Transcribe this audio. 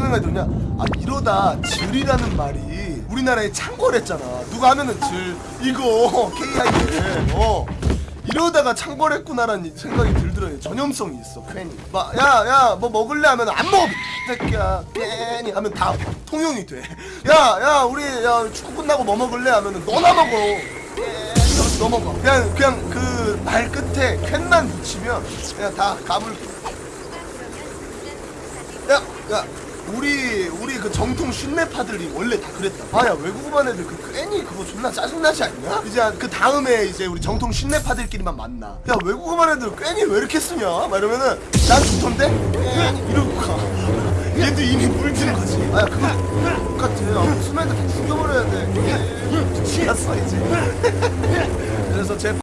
생각이 드냐? 아 이러다 질이라는 말이 우리나라에 창궐했잖아. 누가 하면은 질. 이거 KIL 어. 이러다가 창궐했구나라는 생각이 들더라고요 전염성이 있어 괜히. 막 야 야 뭐 먹을래? 하면 안 먹어 이 새끼야. 괜히 하면 다 통용이 돼야야 우리 야 축구 끝나고 뭐 먹을래? 하면은 너나 먹어. 괜히 넘어가 그냥 그냥 그 말 끝에 캔만 붙이면 그냥 다 가불 야, 야, 우리 우리 그 정통 쉰내파들이 원래 다 그랬다. 아야 외국어만 애들 그 괜히 그거 존나 짜증나지 않냐? 이제 그 다음에 이제 우리 정통 쉰내파들끼리만 만나. 야 외국어만 애들 괜히 왜 이렇게 쓰냐? 막 이러면은 난 좋던데? 이러고 가. 얘도 이미 물든 거지. 아야 그거 똑같아. 아, 무슨 다 죽여버려야 돼. 미쳤어 이제. 그래서 제